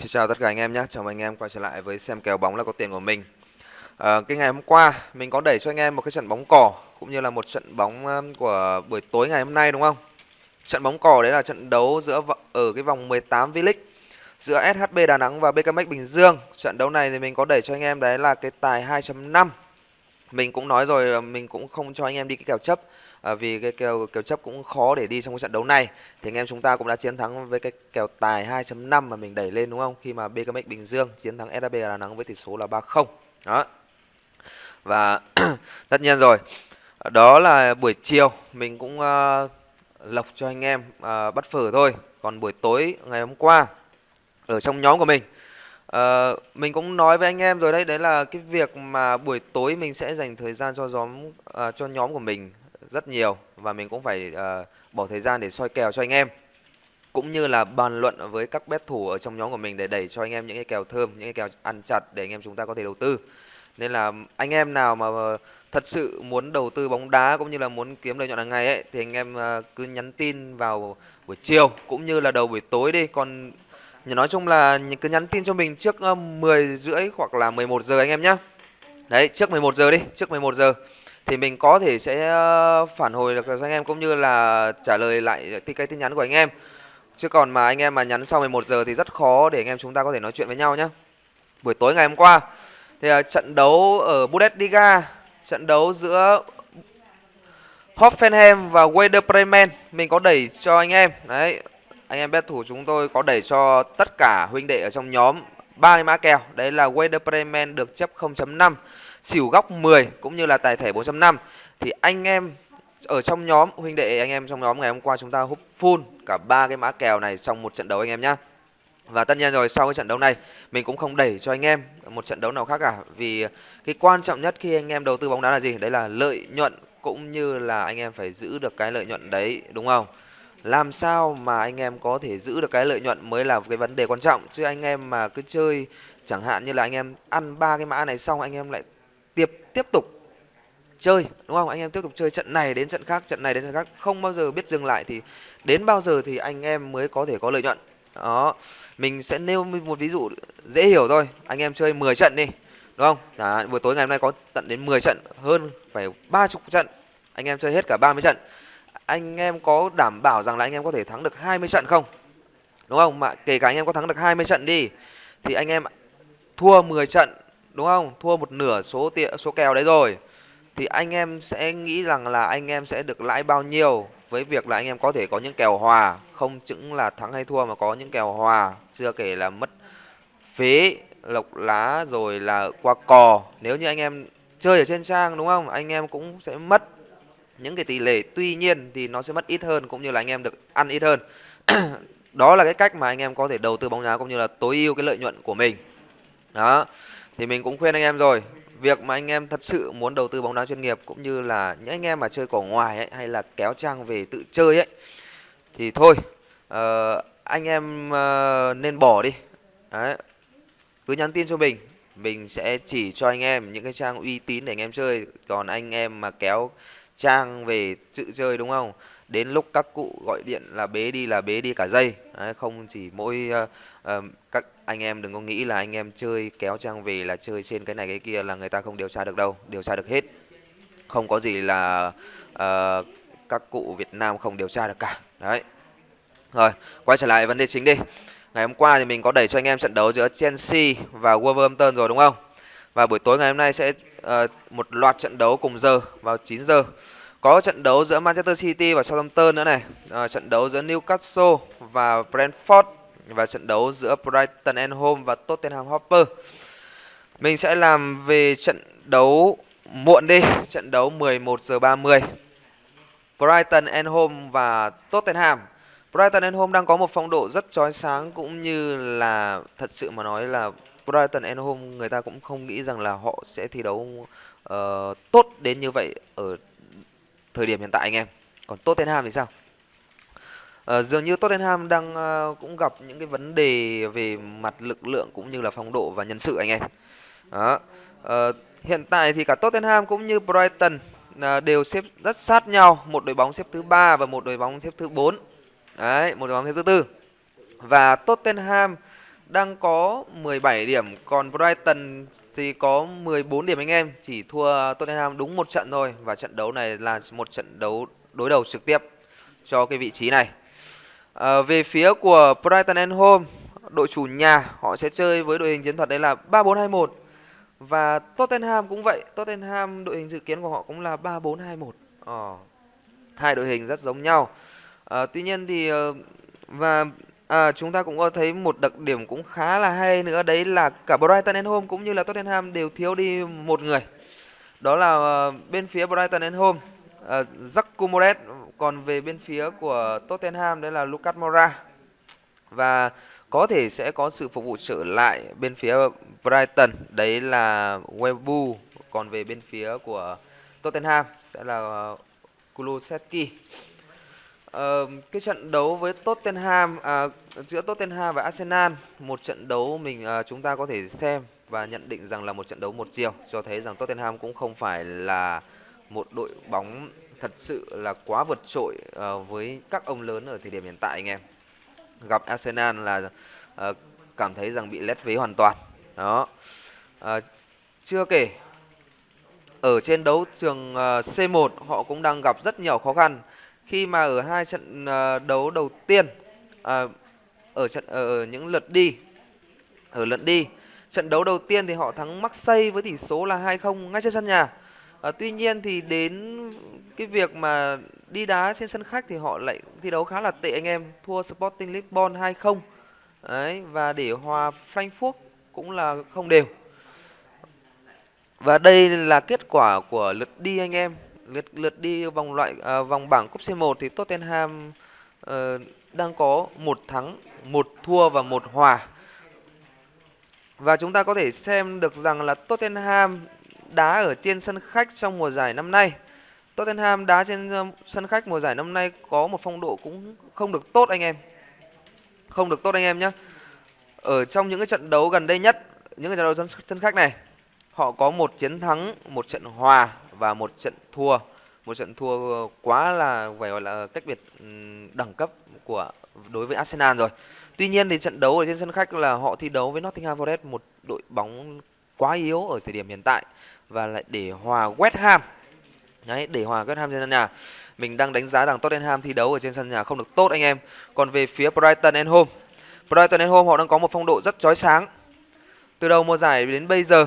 Xin chào tất cả anh em nhé, chào mừng anh em quay trở lại với xem kèo bóng là có tiền của mình. À, Cái ngày hôm qua mình có đẩy cho anh em một cái trận bóng cỏ Cũng như là một trận bóng ờ, của buổi tối ngày hôm nay đúng không? Trận bóng cỏ đấy là trận đấu giữa ở cái vòng 18 V-League Giữa SHB Đà Nẵng và BKMX Bình Dương. Trận đấu này thì mình có đẩy cho anh em đấy là cái tài 2.5 Mình cũng nói rồi mình cũng không cho anh em đi cái kèo chấp à, vì cái kèo kèo chấp cũng khó để đi trong cái trận đấu này. Thì anh em chúng ta cũng đã chiến thắng với cái kèo tài 2.5 mà mình đẩy lên đúng không? Khi mà BKMX Bình Dương chiến thắng SHB Đà Nẵng với tỷ số là 3-0 đó. Và tất nhiên rồi đó là buổi chiều mình cũng uh, lộc cho anh em uh, bắt phở thôi. Còn buổi tối ngày hôm qua ở trong nhóm của mình Uh, mình cũng nói với anh em rồi đấy đấy là cái việc mà buổi tối mình sẽ dành thời gian cho nhóm uh, cho nhóm của mình rất nhiều và mình cũng phải uh, bỏ thời gian để soi kèo cho anh em cũng như là bàn luận với các bet thủ ở trong nhóm của mình để đẩy cho anh em những cái kèo thơm, những cái kèo ăn chặt để anh em chúng ta có thể đầu tư. Nên là anh em nào mà thật sự muốn đầu tư bóng đá cũng như là muốn kiếm lợi nhuận hàng ngày ấy thì anh em ờ, cứ nhắn tin vào buổi chiều cũng như là đầu buổi tối đi. Còn nói chung là cứ nhắn tin cho mình trước ờ, 10 rưỡi hoặc là 11 giờ anh em nhé. Đấy, trước 11 giờ đi, trước 11 giờ thì mình có thể sẽ ờ, phản hồi được cho anh em cũng như là trả lời lại cái tin nhắn của anh em. Chứ còn mà anh em mà nhắn sau 11 giờ thì rất khó để anh em chúng ta có thể nói chuyện với nhau nhé. Buổi tối ngày hôm qua thì ờ, trận đấu ở Bundesliga, trận đấu giữa Hoffenheim và Werder Bremen mình có đẩy cho anh em. Đấy, anh em bet thủ chúng tôi có đẩy cho tất cả huynh đệ ở trong nhóm ba cái mã kèo. Đấy là Werder Bremen được chấp 0.5 xỉu góc 10 cũng như là tài thể 4.5 thì anh em ở trong nhóm huynh đệ anh em trong nhóm ngày hôm qua chúng ta hút full cả ba cái mã kèo này trong một trận đấu anh em nhá. Và tất nhiên rồi sau cái trận đấu này mình cũng không đẩy cho anh em một trận đấu nào khác cả vì cái quan trọng nhất khi anh em đầu tư bóng đá là gì? Đấy là lợi nhuận cũng như là anh em phải giữ được cái lợi nhuận đấy đúng không? Làm sao mà anh em có thể giữ được cái lợi nhuận mới là cái vấn đề quan trọng chứ anh em mà cứ chơi chẳng hạn như là anh em ăn ba cái mã này xong anh em lại tiếp tiếp tục chơi đúng không? Anh em tiếp tục chơi trận này đến trận khác trận này đến trận khác. Không bao giờ biết dừng lại thì đến bao giờ thì anh em mới có thể có lợi nhuận. Đó mình sẽ nêu một ví dụ dễ hiểu thôi. Anh em chơi 10 trận đi đúng không? À, buổi tối ngày hôm nay có tận đến 10 trận hơn phải ba chục trận. Anh em chơi hết cả 30 trận. Anh em có đảm bảo rằng là anh em có thể thắng được 20 trận không? Đúng không? Mà kể cả anh em có thắng được 20 trận đi thì anh em thua 10 trận đúng không? Thua một nửa số tiền số kèo đấy rồi. Thì anh em sẽ nghĩ rằng là anh em sẽ được lãi bao nhiêu với việc là anh em có thể có những kèo hòa. Không chững là thắng hay thua mà có những kèo hòa. Chưa kể là mất phế, lộc lá rồi là qua cò. Nếu như anh em chơi ở trên trang đúng không? Anh em cũng sẽ mất những cái tỷ lệ. Tuy nhiên thì nó sẽ mất ít hơn cũng như là anh em được ăn ít hơn. Đó là cái cách mà anh em có thể đầu tư bóng đá cũng như là tối ưu cái lợi nhuận của mình. Đó thì mình cũng khuyên anh em rồi. Việc mà anh em thật sự muốn đầu tư bóng đá chuyên nghiệp cũng như là những anh em mà chơi cỏ ngoài ấy, hay là kéo trang về tự chơi ấy thì thôi uh, anh em uh, nên bỏ đi. Đấy. cứ nhắn tin cho mình mình sẽ chỉ cho anh em những cái trang uy tín để anh em chơi. Còn anh em mà kéo trang về tự chơi đúng không? Đến lúc các cụ gọi điện là bế đi là bế đi cả dây Đấy, không chỉ mỗi uh, uh, các anh em đừng có nghĩ là anh em chơi kéo trang về là chơi trên cái này cái kia là người ta không điều tra được đâu điều tra được hết. Không có gì là uh, các cụ Việt Nam không điều tra được cả. Đấy. Rồi quay trở lại vấn đề chính đi. Ngày hôm qua thì mình có đẩy cho anh em trận đấu giữa Chelsea và Wolverhampton rồi đúng không? Và buổi tối ngày hôm nay sẽ uh, một loạt trận đấu cùng giờ vào 9 giờ có trận đấu giữa Manchester City và Southampton nữa này à, trận đấu giữa Newcastle và Brentford và trận đấu giữa Brighton and Home và Tottenham Hotspur. Mình sẽ làm về trận đấu muộn đi, trận đấu 11 giờ 30. Brighton and Home và Tottenham. Brighton and Home đang có một phong độ rất chói sáng cũng như là thật sự mà nói là Brighton and Home người ta cũng không nghĩ rằng là họ sẽ thi đấu uh, tốt đến như vậy ở thời điểm hiện tại anh em. Còn Tottenham thì sao? À, dường như Tottenham đang à, cũng gặp những cái vấn đề về mặt lực lượng cũng như là phong độ và nhân sự anh em. Đó. À, hiện tại thì cả Tottenham cũng như Brighton à, đều xếp rất sát nhau, một đội bóng xếp thứ ba và một đội bóng xếp thứ 4. Đấy, một đội bóng xếp thứ tư. Và Tottenham đang có 17 điểm còn Brighton thì có 14 điểm anh em chỉ thua Tottenham đúng một trận thôi và trận đấu này là một trận đấu đối đầu trực tiếp cho cái vị trí này. À, về phía của Brighton and Home đội chủ nhà họ sẽ chơi với đội hình chiến thuật đấy là 3421 và Tottenham cũng vậy Tottenham đội hình dự kiến của họ cũng là 3421 ờ, hai đội hình rất giống nhau. À, tuy nhiên thì ờ, và à, chúng ta cũng có thấy một đặc điểm cũng khá là hay nữa đấy là cả Brighton and Home cũng như là Tottenham đều thiếu đi một người. Đó là uh, bên phía Brighton and Home uh, Jack còn về bên phía của Tottenham đấy là Lucas Moura. Và có thể sẽ có sự phục vụ trở lại bên phía Brighton đấy là Webu còn về bên phía của Tottenham sẽ là uh, Kulusevski. Ờ, cái trận đấu với Tottenham à, giữa Tottenham và Arsenal một trận đấu mình à, chúng ta có thể xem và nhận định rằng là một trận đấu một chiều cho thấy rằng Tottenham cũng không phải là một đội bóng thật sự là quá vượt trội à, với các ông lớn ở thời điểm hiện tại anh em. Gặp Arsenal là à, cảm thấy rằng bị lép vế hoàn toàn. Đó. À, chưa kể ở trên đấu trường uh, C1 họ cũng đang gặp rất nhiều khó khăn khi mà ở hai trận ờ, đấu đầu tiên à, ở trận ở những lượt đi ở lượt đi trận đấu đầu tiên thì họ thắng Marseille với tỷ số là 2-0 ngay trên sân nhà. À, tuy nhiên thì đến cái việc mà đi đá trên sân khách thì họ lại thi đấu khá là tệ anh em thua Sporting Lisbon 2-0 đấy và để hòa Frankfurt cũng là không đều. Và đây là kết quả của lượt đi anh em lượt lượt đi vòng loại à, vòng bảng cúp C1 thì Tottenham uh, đang có một thắng một thua và một hòa và chúng ta có thể xem được rằng là Tottenham đá ở trên sân khách trong mùa giải năm nay. Tottenham đá trên ờ, sân khách mùa giải năm nay có một phong độ cũng không được tốt anh em. Không được tốt anh em nhé. Ở trong những cái trận đấu gần đây nhất, những cái trận đấu sân, sân khách này, họ có một chiến thắng, một trận hòa và một trận thua. Một trận thua quá là phải gọi là cách biệt ừ, đẳng cấp của đối với Arsenal rồi. Tuy nhiên thì trận đấu ở trên sân khách là họ thi đấu với Nottingham Forest một đội bóng quá yếu ở thời điểm hiện tại và lại để hòa West Ham. Đấy, để hòa West Ham trên sân nhà. Mình đang đánh giá rằng Tottenham thi đấu ở trên sân nhà không được tốt anh em. Còn về phía Brighton and Home, Brighton and Home họ đang có một phong độ rất chói sáng. Từ đầu mùa giải đến bây giờ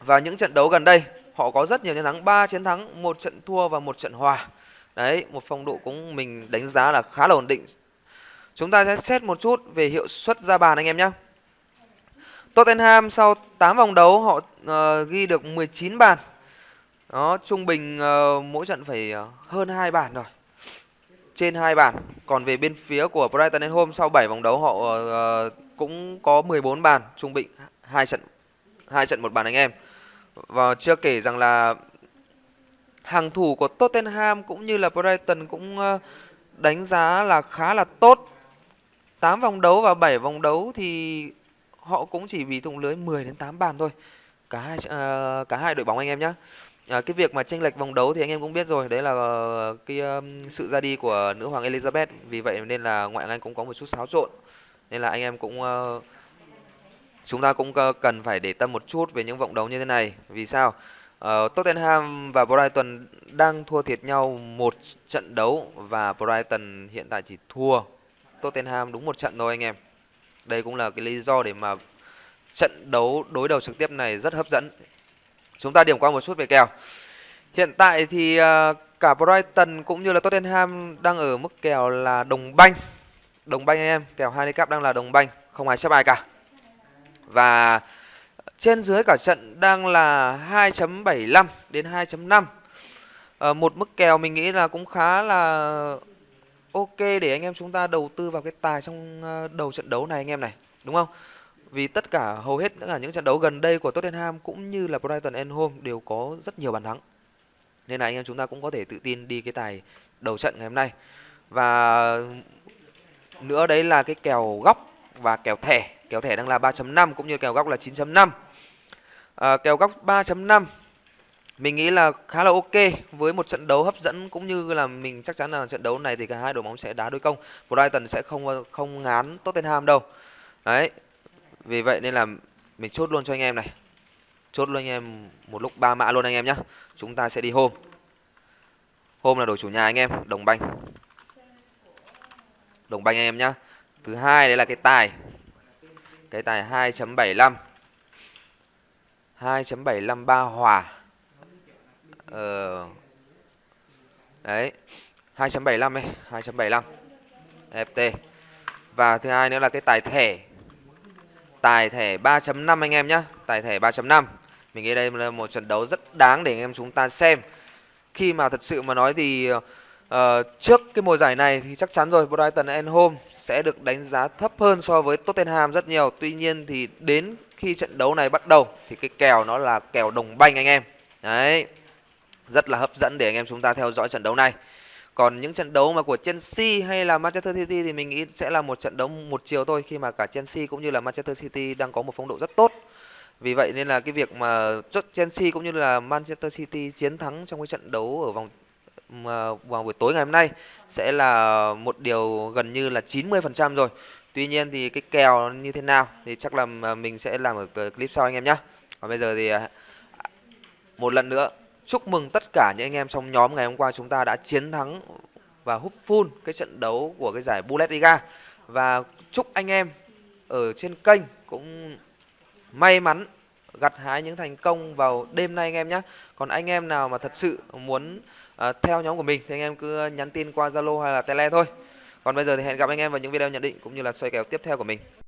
và những trận đấu gần đây họ có rất nhiều chiến thắng, 3 chiến thắng, một trận thua và một trận hòa. Đấy, một phong độ cũng mình đánh giá là khá là ổn định Chúng ta sẽ xét một chút về hiệu suất ra bàn anh em nhé. Tottenham sau 8 vòng đấu họ uh, ghi được 19 bàn. Đó, trung bình uh, mỗi trận phải uh, hơn 2 bàn rồi. Trên 2 bàn. Còn về bên phía của Brighton and Home sau 7 vòng đấu họ uh, cũng có 14 bàn, trung bình 2 trận 2 trận một bàn anh em. Và chưa kể rằng là hàng thủ của Tottenham cũng như là Brighton cũng ờ, đánh giá là khá là tốt 8 vòng đấu và 7 vòng đấu thì họ cũng chỉ bị thủng lưới 10 đến 8 bàn thôi. Cả hai uh, cả hai đội bóng anh em nhé. À, ờ, cái việc mà tranh lệch vòng đấu thì anh em cũng biết rồi, đấy là uh, cái um, sự ra đi của nữ hoàng Elizabeth. Vì vậy nên là ngoại hạng Anh cũng có một chút xáo trộn. Nên là anh em cũng uh, chúng ta cũng cần phải để tâm một chút về những vòng đấu như thế này. Vì sao? Uh, Tottenham và Brighton đang thua thiệt nhau một trận đấu và Brighton hiện tại chỉ thua Tottenham đúng một trận thôi anh em. Đây cũng là cái lý do để mà trận đấu đối đầu trực tiếp này rất hấp dẫn. Chúng ta điểm qua một chút về kèo. Hiện tại thì ờ, cả Brighton cũng như là Tottenham đang ở mức kèo là đồng banh. Đồng banh anh em, kèo handicap đang là đồng banh, không ai chấp ai cả. Và trên dưới cả trận đang là 2.75 đến 2.5. À, ờ, một mức kèo mình nghĩ là cũng khá là ok để anh em chúng ta đầu tư vào cái tài trong ờ, đầu trận đấu này anh em này đúng không? Vì tất cả hầu hết tất cả những trận đấu gần đây của Tottenham cũng như là Brighton and Home đều có rất nhiều bàn thắng. Nên là anh em chúng ta cũng có thể tự tin đi cái tài đầu trận ngày hôm nay. Và nữa đấy là cái kèo góc và kèo thẻ kèo thẻ đang là 3.5 cũng như kèo góc là 9.5 à, kèo góc 3.5 mình nghĩ là khá là ok với một trận đấu hấp dẫn cũng như là mình chắc chắn là trận đấu này thì cả hai đội bóng sẽ đá đối công. Brighton sẽ không không ngán Tottenham đâu. đấy vì vậy nên là mình chốt luôn cho anh em này. Chốt luôn anh em một lúc ba mã luôn anh em nhé chúng ta sẽ đi hôm hôm là đội chủ nhà anh em đồng banh. Đồng banh anh em nhá. Thứ hai đấy là cái tài cái tài 2.75 2.75 ba hòa. Ờ đấy 2.75 ấy 2.75 FT và thứ hai nữa là cái tài thẻ. Tài thẻ 3.5 anh em nhé tài thẻ 3.5 mình nghĩ đây là một trận đấu rất đáng để anh em chúng ta xem. Khi mà thật sự mà nói thì uh, trước cái mùa giải này thì chắc chắn rồi Brighton and Home sẽ được đánh giá thấp hơn so với Tottenham rất nhiều. Tuy nhiên thì đến khi trận đấu này bắt đầu thì cái kèo nó là kèo đồng banh anh em. Đấy, rất là hấp dẫn để anh em chúng ta theo dõi trận đấu này. Còn những trận đấu mà của Chelsea hay là Manchester City thì mình nghĩ sẽ là một trận đấu một chiều thôi, khi mà cả Chelsea cũng như là Manchester City đang có một phong độ rất tốt. Vì vậy nên là cái việc mà Chelsea cũng như là Manchester City chiến thắng trong cái trận đấu ở vòng, mà vào buổi tối ngày hôm nay sẽ là một điều gần như là 90% rồi. Tuy nhiên thì cái kèo như thế nào thì chắc là ờ, mình sẽ làm ở clip sau anh em nhé. Còn bây giờ thì ờ, một lần nữa, Chúc mừng tất cả những anh em trong nhóm ngày hôm qua chúng ta đã chiến thắng và hút full cái trận đấu của cái giải Bundesliga và chúc anh em ở trên kênh cũng may mắn gặt hái những thành công vào đêm nay anh em nhé. Còn anh em nào mà thật sự muốn Ờ, theo nhóm của mình thì anh em cứ nhắn tin qua Zalo hay là Tele thôi. Còn bây giờ thì hẹn gặp anh em vào những video nhận định cũng như là xoay kèo tiếp theo của mình.